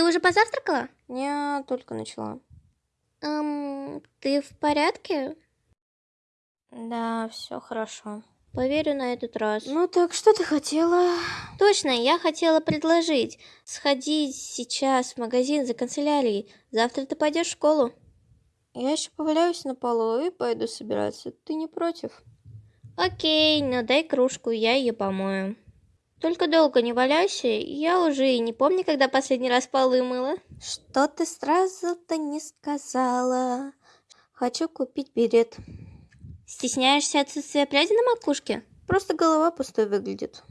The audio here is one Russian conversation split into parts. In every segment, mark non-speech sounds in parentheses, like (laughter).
Ты уже позавтракала? Не, только начала. Эм, ты в порядке? Да, все хорошо. Поверю на этот раз. Ну так, что ты хотела? Точно, я хотела предложить сходить сейчас в магазин за канцелярией. Завтра ты пойдешь в школу. Я еще поваляюсь на полу и пойду собираться. Ты не против? Окей, но дай кружку, я ее помою. Только долго не валяйся, я уже и не помню, когда последний раз полы мыла. Что ты сразу-то не сказала? Хочу купить берет. Стесняешься отсутствия пряди на макушке? Просто голова пустой выглядит.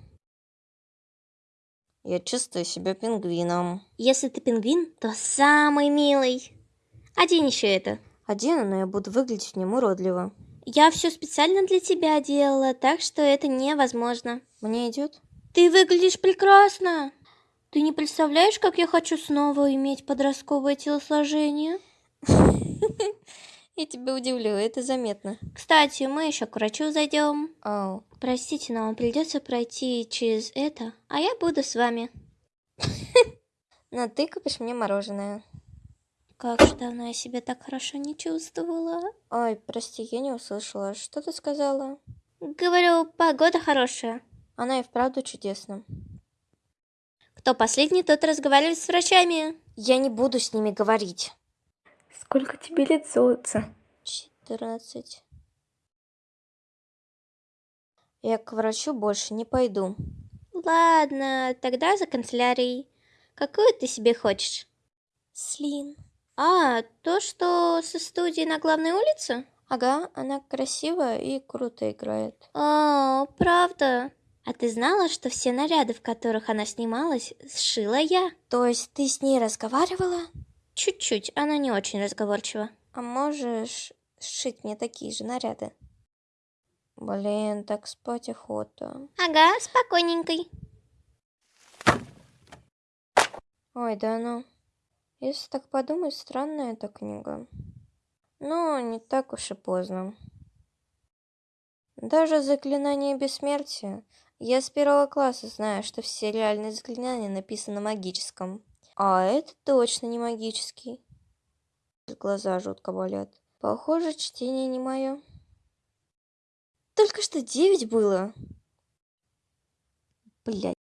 Я чувствую себя пингвином. Если ты пингвин, то самый милый. Одень еще это. Одену, но я буду выглядеть в нем уродливо. Я все специально для тебя делала, так что это невозможно. Мне идет? Ты выглядишь прекрасно. Ты не представляешь, как я хочу снова иметь подростковое телосложение? Я тебя удивлю, это заметно. Кстати, мы еще к врачу зайдем. Ау. Простите, но вам придется пройти через это, а я буду с вами. (laughs) Но ты купишь мне мороженое. Как же давно я себя так хорошо не чувствовала. Ой, прости, я не услышала. Что ты сказала? Говорю, погода хорошая. Она и вправду чудесна. Кто последний, тот разговаривает с врачами. Я не буду с ними говорить. Сколько тебе лет, золотце? Четырнадцать. Я к врачу больше не пойду. Ладно, тогда за канцелярией. Какую ты себе хочешь? Слин. А, то, что со студии на главной улице? Ага, она красивая и круто играет. О, правда? А ты знала, что все наряды, в которых она снималась, сшила я? То есть ты с ней разговаривала? Чуть-чуть, она не очень разговорчива. А можешь сшить мне такие же наряды? Блин, так спать охота. Ага, спокойненькой. Ой, да ну. Если так подумать, странная эта книга. Но не так уж и поздно. Даже заклинание бессмертия. Я с первого класса знаю, что все реальные заклинания написаны на магическом. А это точно не магический. Глаза жутко болят. Похоже, чтение не мое. Только что девять было. Блять.